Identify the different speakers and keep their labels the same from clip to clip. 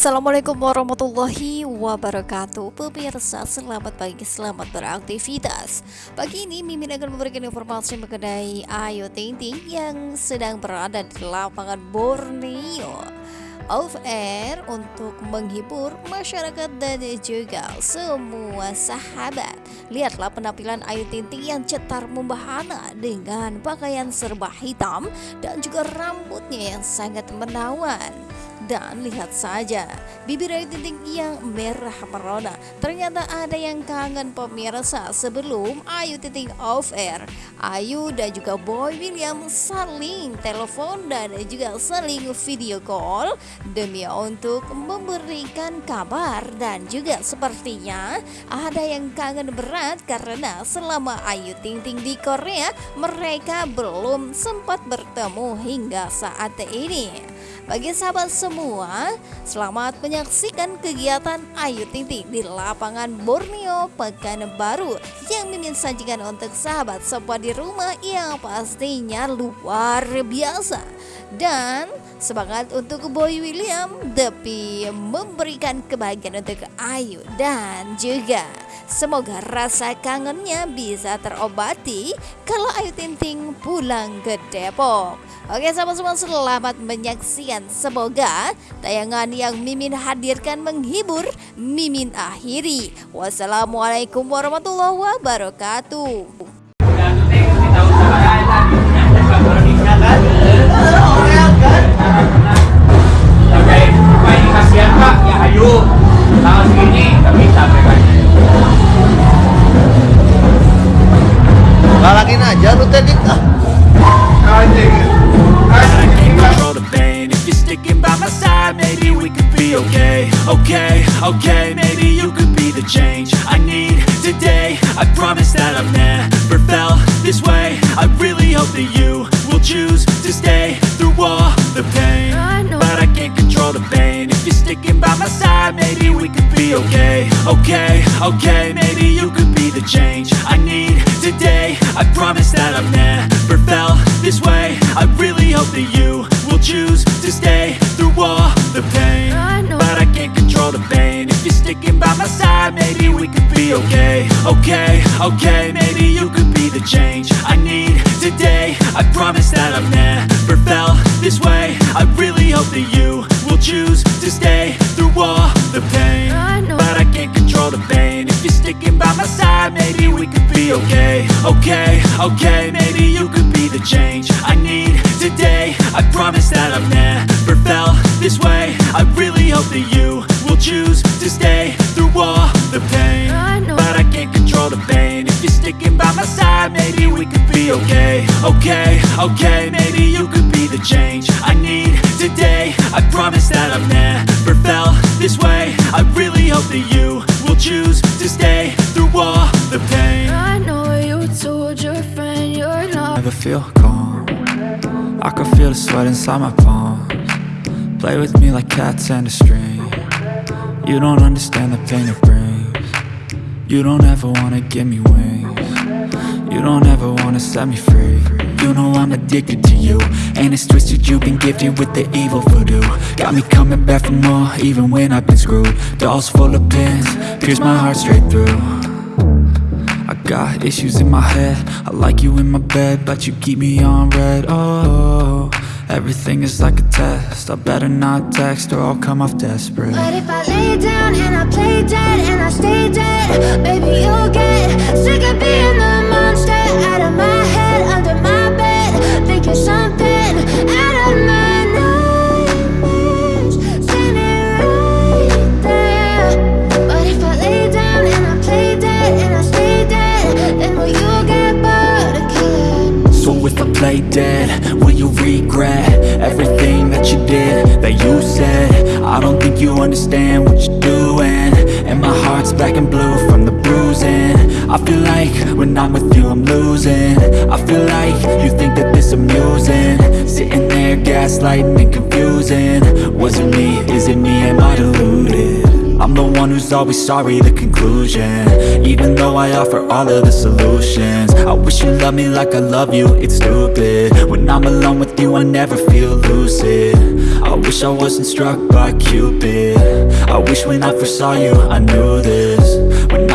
Speaker 1: Assalamualaikum warahmatullahi wabarakatuh. Pemirsa selamat pagi, selamat beraktivitas. Pagi ini Mimin akan memberikan informasi mengenai Ayu Ting Ting Yang sedang berada di lapangan Borneo. Off air untuk menghibur masyarakat dan juga semua sahabat. Lihatlah penampilan Ayu Ting Ting yang cetar membahana Dengan pakaian serba hitam dan juga rambutnya yang sangat menawan dan lihat saja, bibir Ayu Ting yang merah merona. Ternyata ada yang kangen pemirsa sebelum Ayu Ting Ting off air. Ayu dan juga Boy William saling telepon dan juga saling video call demi untuk memberikan kabar dan juga sepertinya ada yang kangen berat karena selama Ayu Ting Ting di Korea mereka belum sempat bertemu hingga saat ini. Bagi sahabat semua, selamat menyaksikan kegiatan Ayu Ting Ting di lapangan Borneo Pekanbaru yang Mimin sajikan untuk sahabat semua di rumah yang pastinya luar biasa. Dan semangat untuk Boy William demi memberikan kebahagiaan untuk Ayu dan juga Semoga rasa kangennya bisa terobati kalau Ayu Ting Ting pulang ke Depok. Oke sahabat semua selamat menyaksikan. Semoga tayangan yang Mimin hadirkan menghibur Mimin akhiri. Wassalamualaikum warahmatullahi wabarakatuh.
Speaker 2: Kasihan pak ya ayo tanggal segini tapi sampai kan
Speaker 3: Galangin aja lu tadi ah.
Speaker 2: anjing
Speaker 4: okay, okay, okay Maybe you could be the change I need today. I promise that I've never felt this way. I really hope that you will choose to stay through all the pain. But I can't control the pain. If you're sticking by my side Maybe we could be okay, okay, okay Maybe you could be the change I need today. I promise that I've never felt this way. I really hope that you will choose be okay Okay, okay Maybe you could be the change I need today. I promise that I've never felt this way. I really hope that you will choose to stay through all the pain. But I can't control the pain. If you're sticking by my side Maybe we could be okay Okay, okay Maybe you could be the change I need today. I promise that I've never felt this way. I really hope that you will choose to stay through all the pain sticking by my side Maybe we could be okay. Okay, okay Maybe you could be the change I need today. I promise that I've never felt this way. I really hope that you will choose to stay through all the pain.
Speaker 5: I know you told your friend you're not
Speaker 4: Never feel calm. I can feel the sweat inside my palms. Play with me like cats and a string. You don't understand the pain it brings. You don't ever wanna give me wings You don't ever wanna set me free. You know I'm addicted to you And it's twisted, you've been gifted with the evil voodoo. Got me coming back for more, even when I've been screwed. Dolls full of pins, pierce my heart straight through. I got issues in my head. I like you in my bed But you keep me on red. Oh, everything is like a test. I better not text or I'll come off desperate.
Speaker 5: But if I lay down and I play dead and I stay dead Baby, you'll get sick of being the monster Out of my head, under my bed Thinking something out of my nightmares. Standing right there. But if I lay down and I play dead and I stay dead Then will you get bored of killing
Speaker 4: So if I play dead, will you regret Everything that you did, that you said? I don't think you understand what you're doing And my heart's black and blue feel like when I'm with you I'm losing. I feel like you think that this amusing. Sitting there gaslighting and confusing. Was it me, is it me, am I deluded? I'm the one who's always sorry, the conclusion. Even though I offer all of the solutions. I wish you loved me like I love you, it's stupid. When I'm alone with you I never feel lucid. I wish I wasn't struck by Cupid. I wish when I first saw you I knew this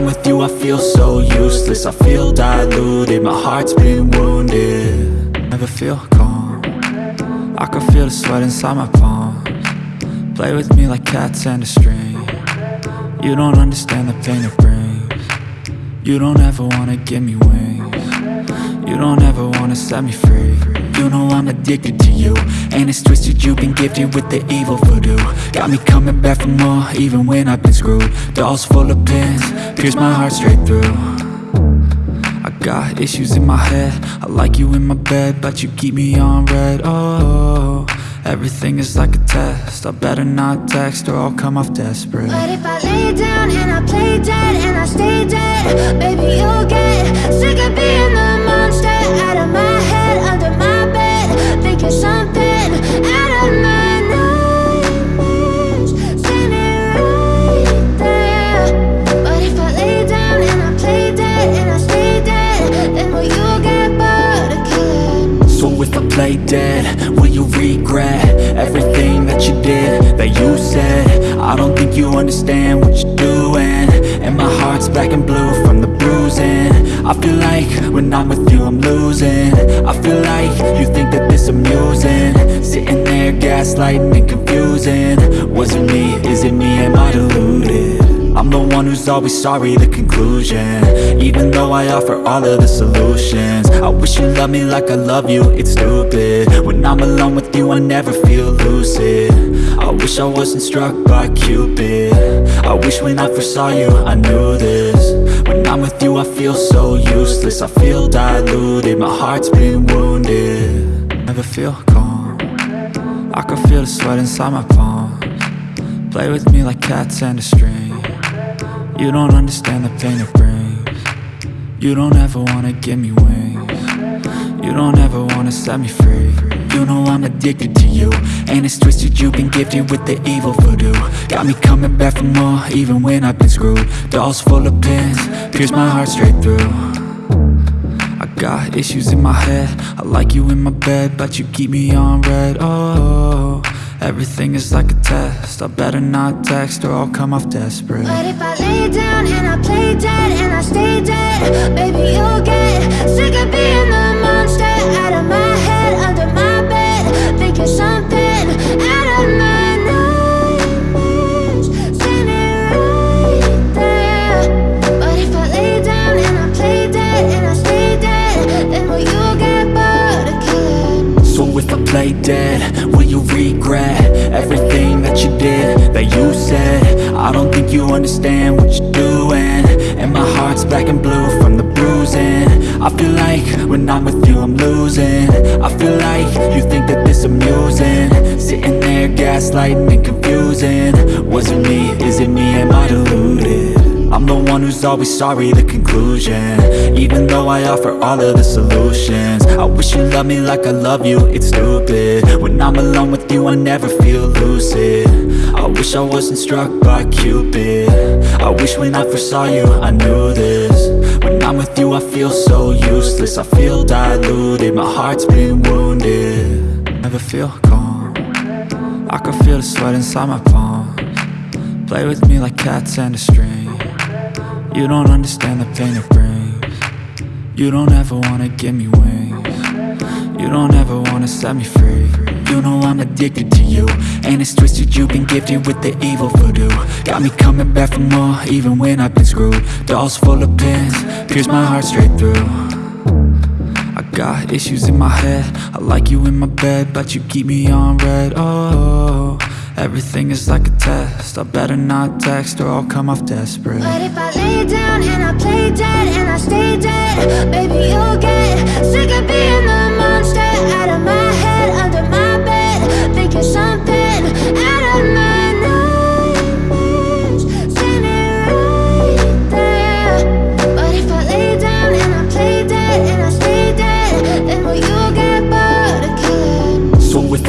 Speaker 4: I'm with you I feel so useless. I feel diluted, my heart's been wounded. Never feel calm. I can feel the sweat inside my palms. Play with me like cats and a string. You don't understand the pain it brings. You don't ever wanna give me wings. You don't ever wanna set me free You know I'm addicted to you. And it's twisted you've been gifted with the evil voodoo. Got me coming back for more even when I've been screwed. Dolls full of pins, pierce my heart straight through. I got issues in my head. I like you in my bed But you keep me on red. Oh, everything is like a test. I better not text or I'll come off desperate.
Speaker 5: But if I lay down and I play dead and I stay dead Baby, you'll get sick of being the monster Out of my head, under my lay dead will you get bored of
Speaker 4: So if I play dead, will you regret Everything that you did, that you said? I don't think you understand what you're doing And my heart's black and blue I feel like when I'm with you I'm losing. I feel like you think that this amusing. Sitting there gaslighting and confusing. Was it me, is it me, am I deluded? I'm the one who's always sorry, the conclusion. Even though I offer all of the solutions. I wish you loved me like I love you, it's stupid. When I'm alone with you, I never feel lucid. I wish I wasn't struck by Cupid. I wish when I first saw you, I knew this I'm with you, I feel so useless. I feel diluted, my heart's been wounded. Never feel calm. I can feel the sweat inside my palms. Play with me like cats and a string. You don't understand the pain it brings. You don't ever wanna give me wings You don't ever wanna set me free. You know I'm addicted to you. And it's twisted you've been gifted with the evil voodoo. Got me coming back for more even when I've been screwed. Dolls full of pins, pierce my heart straight through. I got issues in my head. I like you in my bed But you keep me on red. Oh, everything is like a test. I better not text or I'll come off desperate.
Speaker 5: But if I lay down and I play dead and I stay dead Baby, you'll get sick of being the monster Out of my head, under my bed Thinking something out of my nightmares. Standing right there. But if I lay down and I play dead and I stay dead Then will you get bored of
Speaker 4: So if I play dead, will you regret Everything that you did, that you said? I don't think you understand what you're doing And my heart's black and blue from the bruising. I feel like when I'm with you I'm losing. I feel like you think that this amusing. Sitting there gaslighting and confusing. Was it me, is it me, am I deluded? I'm the one who's always sorry, the conclusion. Even though I offer all of the solutions. I wish you loved me like I love you, it's stupid. When I'm alone with you I never feel lucid. I wish I wasn't struck by Cupid. I wish when I first saw you I knew this. When I'm with you I feel so useless. I feel diluted, my heart's been wounded. Never feel calm. I can feel the sweat inside my palms. Play with me like cats and a string You don't understand the pain it brings. You don't ever wanna give me wings. You don't ever wanna set me free. You know I'm addicted to you And it's twisted you've been gifted with the evil voodoo. Got me coming back for more even when I've been screwed. Dolls full of pins, pierce my heart straight through. I got issues in my head. I like you in my bed But you keep me on red. Oh, everything is like a test. I better not text or I'll come off desperate.
Speaker 5: But if I lay down and I play dead and I stay dead Baby, you'll get sick of being the monster Out of my head, under my bed Thinking something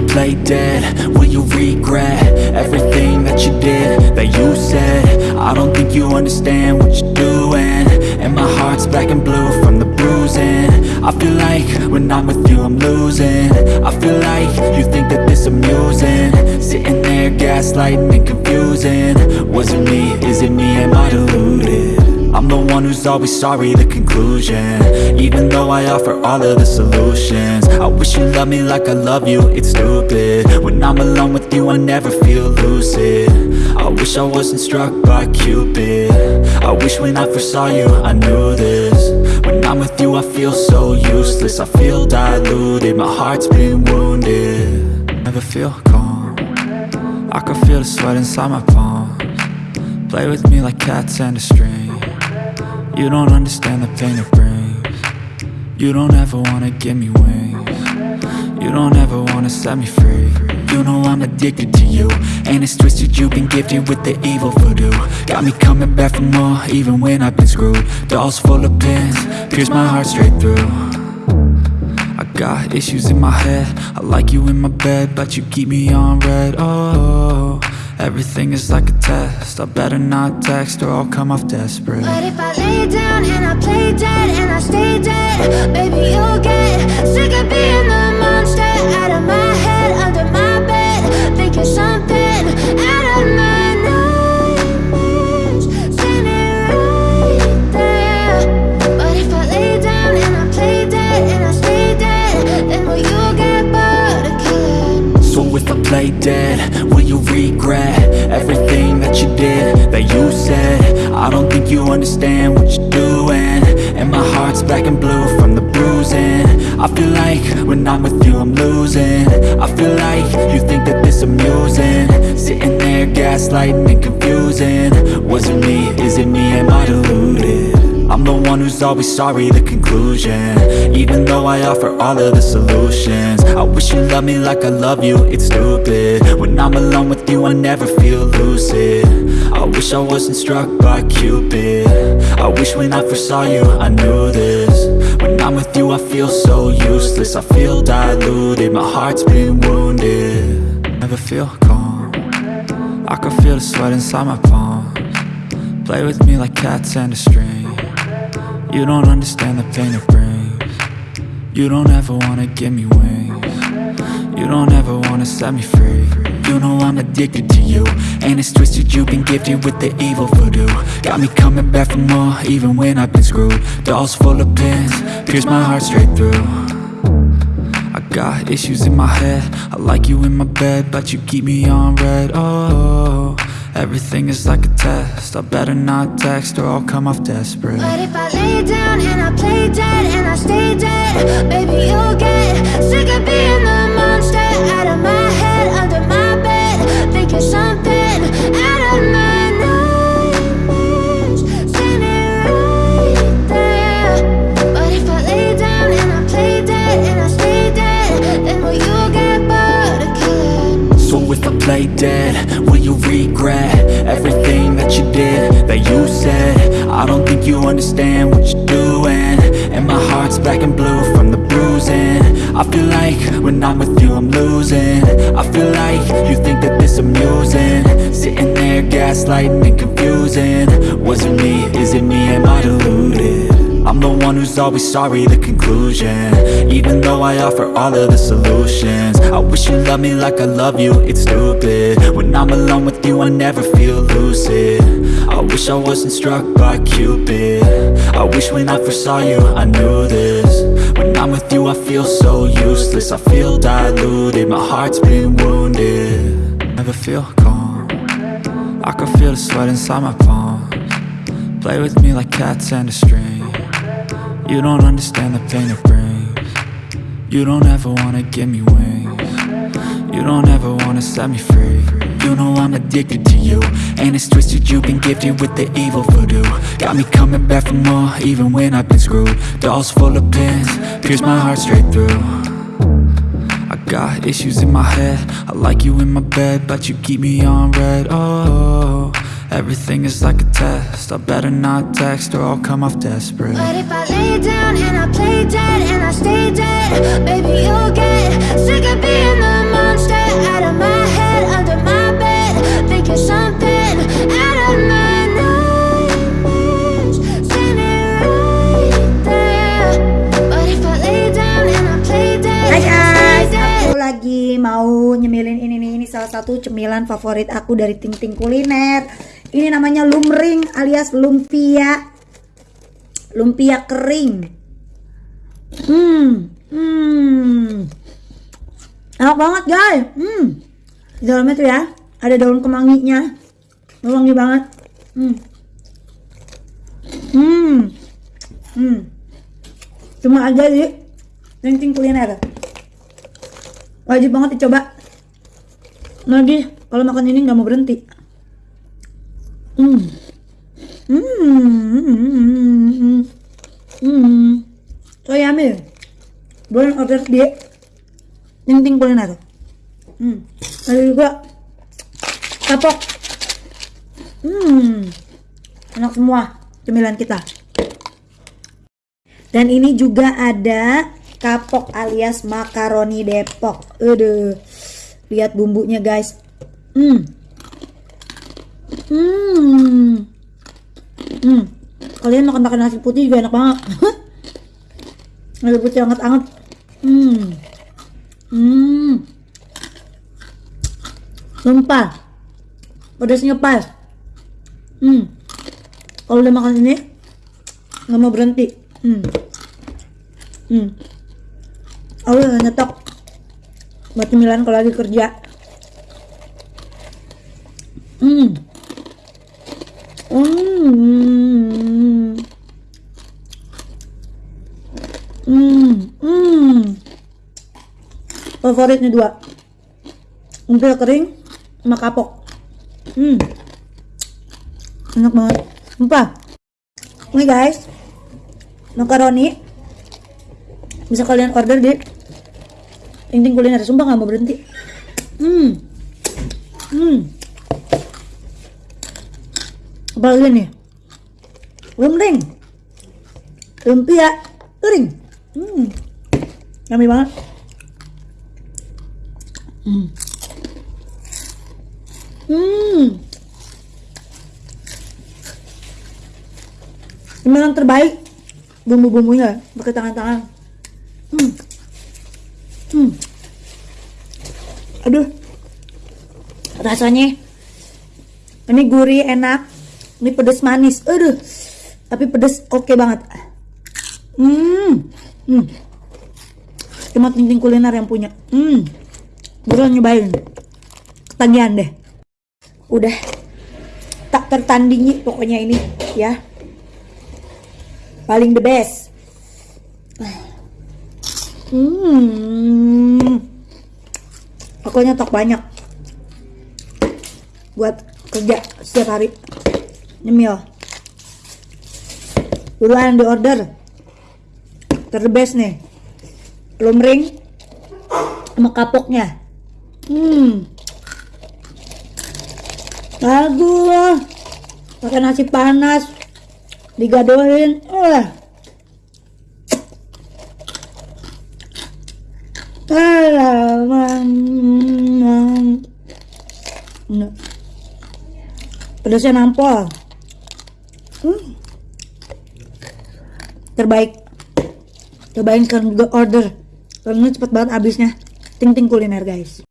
Speaker 5: play dead, will you
Speaker 4: regret Everything that you did, that you said? I don't think you understand what you're doing. And my heart's black and blue from the bruising. I feel like when I'm with you I'm losing. I feel like you think that this amusing. Sitting there gaslighting and confusing. Was it me, is it me, am I deluded? I'm the one who's always sorry, the conclusion. Even though I offer all of the solutions. I wish you loved me like I love you, it's stupid. When I'm alone with you I never feel lucid. I wish I wasn't struck by Cupid. I wish when I first saw you I knew this. When I'm with you I feel so useless. I feel diluted, my heart's been wounded. Never feel calm. I can feel the sweat inside my palms. Play with me like cats and a string you don't understand the pain it brings. You don't ever wanna give me wings. You don't ever wanna set me free. You know I'm addicted to you And it's twisted, you've been gifted with the evil voodoo. Got me coming back for more, even when I've been screwed. Dolls full of pins, pierce my heart straight through. I got issues in my head. I like you in my bed, but you keep me on red, oh Everything is like a test. I better not text or I'll come off desperate.
Speaker 5: But if I lay down and I play dead and I stay dead Baby, you'll get sick of being the monster. Out of my head, under my bed Thinking something I play dead, will you
Speaker 4: regret Everything that you did, that you said? I don't think you understand what you're doing. And my heart's black and blue from the bruising. I feel like when I'm with you I'm losing. I feel like you think that this amusing. Sitting there gaslighting and confusing. Was it me, is it me, am I deluded? I'm the one who's always sorry, the conclusion. Even though I offer all of the solutions. I wish you loved me like I love you, it's stupid. When I'm alone with you I never feel lucid. I wish I wasn't struck by Cupid. I wish when I first saw you I knew this. When I'm with you I feel so useless. I feel diluted, my heart's been wounded. Never feel calm. I can feel the sweat inside my palms. Play with me like cats and a string You don't understand the pain it brings. You don't ever wanna give me wings. You don't ever wanna set me free. You know I'm addicted to you And it's twisted, you've been gifted with the evil voodoo. Got me coming back for more, even when I've been screwed. Dolls full of pins, pierce my heart straight through. I got issues in my head. I like you in my bed, but you keep me on red, oh Everything is like a test. I better not text or I'll come off desperate.
Speaker 5: But if I lay down and I play dead and I stay dead Baby, you'll get sick of being the monster Out of my head, under my bed Thinking something I play dead, will you
Speaker 4: regret Everything that you did, that you said? I don't think you understand what you're doing. And my heart's black and blue from the bruising. I feel like when I'm with you I'm losing. I feel like you think that this amusing. Sitting there gaslighting and confusing. Was it me, is it me, am I deluded? I'm the one who's always sorry, the conclusion. Even though I offer all of the solutions. I wish you loved me like I love you, it's stupid. When I'm alone with you I never feel lucid. I wish I wasn't struck by Cupid. I wish when I first saw you I knew this. When I'm with you I feel so useless. I feel diluted, my heart's been wounded. Never feel calm. I can feel the sweat inside my palms. Play with me like cats and a string You don't understand the pain it brings. You don't ever wanna give me wings. You don't ever wanna set me free. You know I'm addicted to you And it's twisted, you've been gifted with the evil voodoo. Got me coming back for more, even when I've been screwed. Dolls full of pins, pierce my heart straight through. I got issues in my head. I like you in my bed, but you keep me on red, oh Everything is like a test. I better not text or I'll come off desperate.
Speaker 5: But if I lay down and I play dead and I stay dead Baby, you'll get sick of being the monster Out of my head, under my bed Thinking something out of my mau nyemilin ini nih Ini salah
Speaker 3: satu cemilan favorit aku dari Ting Ting Kuliner. Ini namanya lumring alias lumpia. Lumpia kering. Hmm, hmm. Enak banget guys. Hmm. Di dalamnya tuh ya ada daun kemanginya. Wangi banget. Hmm. Hmm. Hmm. Cuma aja di Ting Kuliner. Wajib banget dicoba. Lagi kalau makan ini nggak mau berhenti. Hmm. Hmm. So yummy. Boleh order di Ting Ting Kuliner. Hmm. Ada juga kapok. Hmm. Enak semua cemilan kita. Dan ini juga ada kapok alias makaroni Depok. Aduh. Lihat bumbunya guys. Hmm. Hmm. Hmm. Kalian makan makan nasi putih juga enak banget. nasi putih anget-anget. Hmm. Hmm. Sumpah. Pedasnya pas. Hmm. Kalau udah makan ini nggak mau berhenti. Hmm. Hmm. Aku udah nyetok buat cemilan kalau lagi kerja. Hmm. Hmm. Hmm. Favoritnya dua. Umpil kering sama kapok. Hmm. Enak banget. Sumpah. Ini guys. Makaroni bisa kalian order di Ting Ting Kuliner sumpah nggak mau berhenti hmm hmm apa lagi nih lumring lumpia kering hmm yummy banget hmm hmm cemilan terbaik bumbu-bumbunya pakai tangan-tangan Hmm. Hmm. Aduh. Rasanya ini gurih enak. Ini pedes manis. Aduh. Tapi pedes oke banget. Hmm. Hmm. Cuma ting kuliner yang punya. Hmm. Buruan nyobain. Ketagihan deh. Udah tak tertandingi pokoknya ini ya. Paling the best. Hmm. Aku nyetok banyak. Buat kerja setiap hari. Nyemil. Buruan di order. Terbest nih. Lumring sama kapoknya. Hmm. Bagus. Pakai nasi panas. Digadohin. Oh. Alamak. Pedasnya nampol. Hmm. Terbaik. Cobain juga order. Karena cepet banget habisnya. Ting ting kuliner guys.